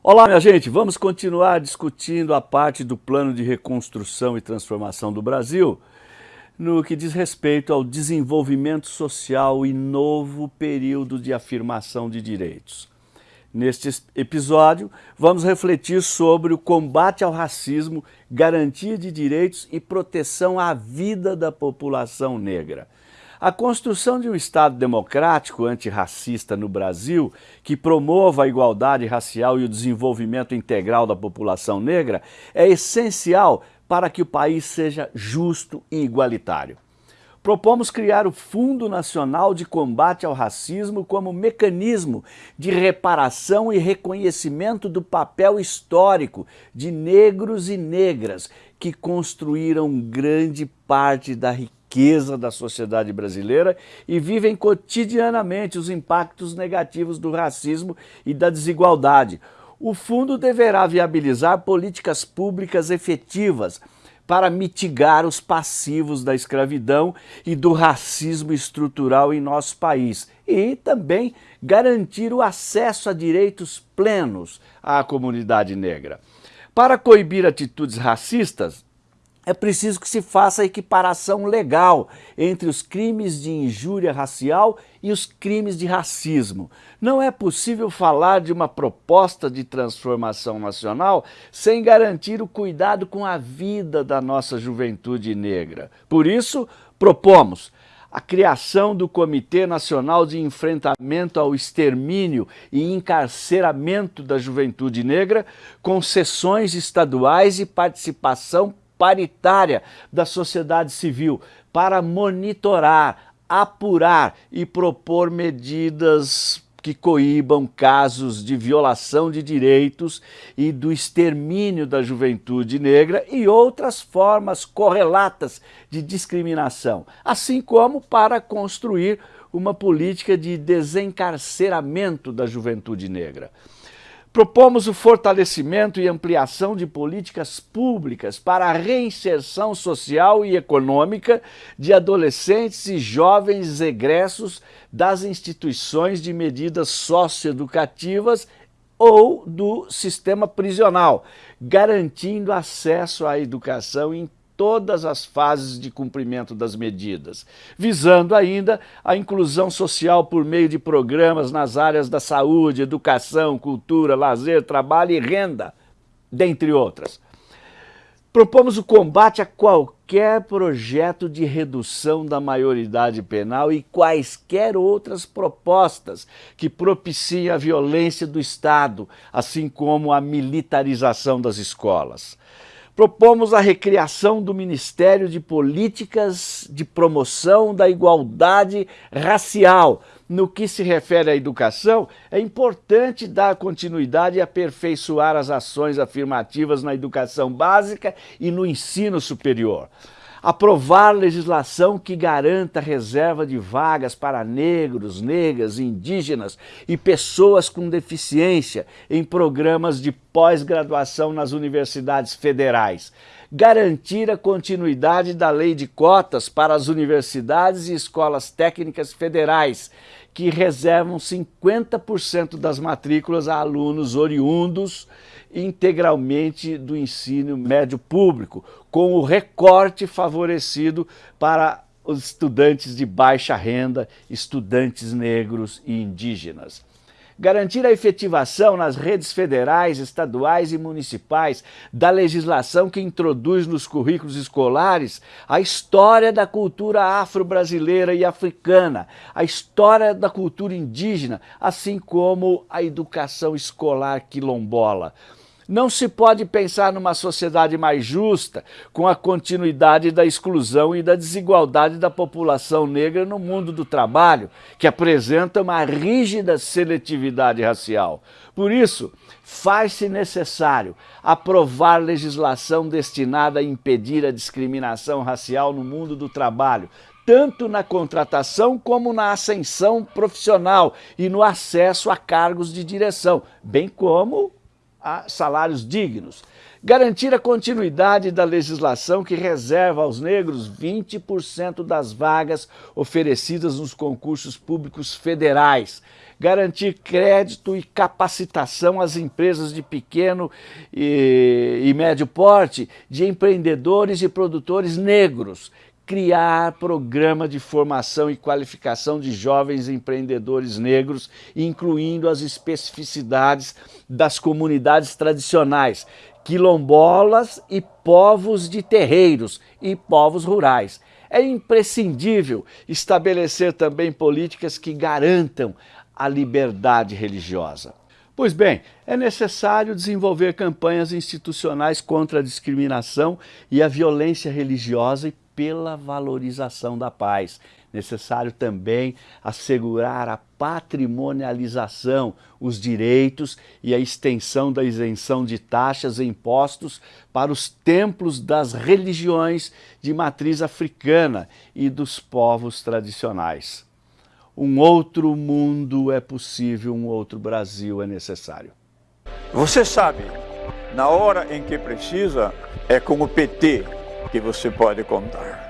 Olá, minha gente, vamos continuar discutindo a parte do plano de reconstrução e transformação do Brasil no que diz respeito ao desenvolvimento social e novo período de afirmação de direitos. Neste episódio, vamos refletir sobre o combate ao racismo, garantia de direitos e proteção à vida da população negra. A construção de um Estado democrático antirracista no Brasil, que promova a igualdade racial e o desenvolvimento integral da população negra, é essencial para que o país seja justo e igualitário. Propomos criar o Fundo Nacional de Combate ao Racismo como mecanismo de reparação e reconhecimento do papel histórico de negros e negras que construíram grande parte da riqueza riqueza da sociedade brasileira e vivem cotidianamente os impactos negativos do racismo e da desigualdade. O fundo deverá viabilizar políticas públicas efetivas para mitigar os passivos da escravidão e do racismo estrutural em nosso país e também garantir o acesso a direitos plenos à comunidade negra. Para coibir atitudes racistas, é preciso que se faça a equiparação legal entre os crimes de injúria racial e os crimes de racismo. Não é possível falar de uma proposta de transformação nacional sem garantir o cuidado com a vida da nossa juventude negra. Por isso, propomos a criação do Comitê Nacional de Enfrentamento ao Extermínio e Encarceramento da Juventude Negra, com sessões estaduais e participação paritária da sociedade civil para monitorar, apurar e propor medidas que coíbam casos de violação de direitos e do extermínio da juventude negra e outras formas correlatas de discriminação, assim como para construir uma política de desencarceramento da juventude negra. Propomos o fortalecimento e ampliação de políticas públicas para a reinserção social e econômica de adolescentes e jovens egressos das instituições de medidas socioeducativas ou do sistema prisional, garantindo acesso à educação em todas as fases de cumprimento das medidas, visando ainda a inclusão social por meio de programas nas áreas da saúde, educação, cultura, lazer, trabalho e renda, dentre outras. Propomos o combate a qualquer projeto de redução da maioridade penal e quaisquer outras propostas que propiciem a violência do Estado, assim como a militarização das escolas propomos a recriação do Ministério de Políticas de Promoção da Igualdade Racial. No que se refere à educação, é importante dar continuidade e aperfeiçoar as ações afirmativas na educação básica e no ensino superior aprovar legislação que garanta reserva de vagas para negros, negras, indígenas e pessoas com deficiência em programas de pós-graduação nas universidades federais. Garantir a continuidade da lei de cotas para as universidades e escolas técnicas federais, que reservam 50% das matrículas a alunos oriundos integralmente do ensino médio público, com o recorte favorecido para os estudantes de baixa renda, estudantes negros e indígenas. Garantir a efetivação nas redes federais, estaduais e municipais da legislação que introduz nos currículos escolares a história da cultura afro-brasileira e africana, a história da cultura indígena, assim como a educação escolar quilombola. Não se pode pensar numa sociedade mais justa com a continuidade da exclusão e da desigualdade da população negra no mundo do trabalho, que apresenta uma rígida seletividade racial. Por isso, faz-se necessário aprovar legislação destinada a impedir a discriminação racial no mundo do trabalho, tanto na contratação como na ascensão profissional e no acesso a cargos de direção, bem como a salários dignos. Garantir a continuidade da legislação que reserva aos negros 20% das vagas oferecidas nos concursos públicos federais. Garantir crédito e capacitação às empresas de pequeno e, e médio porte, de empreendedores e produtores negros criar programa de formação e qualificação de jovens empreendedores negros, incluindo as especificidades das comunidades tradicionais, quilombolas e povos de terreiros e povos rurais. É imprescindível estabelecer também políticas que garantam a liberdade religiosa. Pois bem, é necessário desenvolver campanhas institucionais contra a discriminação e a violência religiosa e pela valorização da paz. Necessário também assegurar a patrimonialização, os direitos e a extensão da isenção de taxas e impostos para os templos das religiões de matriz africana e dos povos tradicionais. Um outro mundo é possível, um outro Brasil é necessário. Você sabe, na hora em que precisa, é com o PT que você pode contar.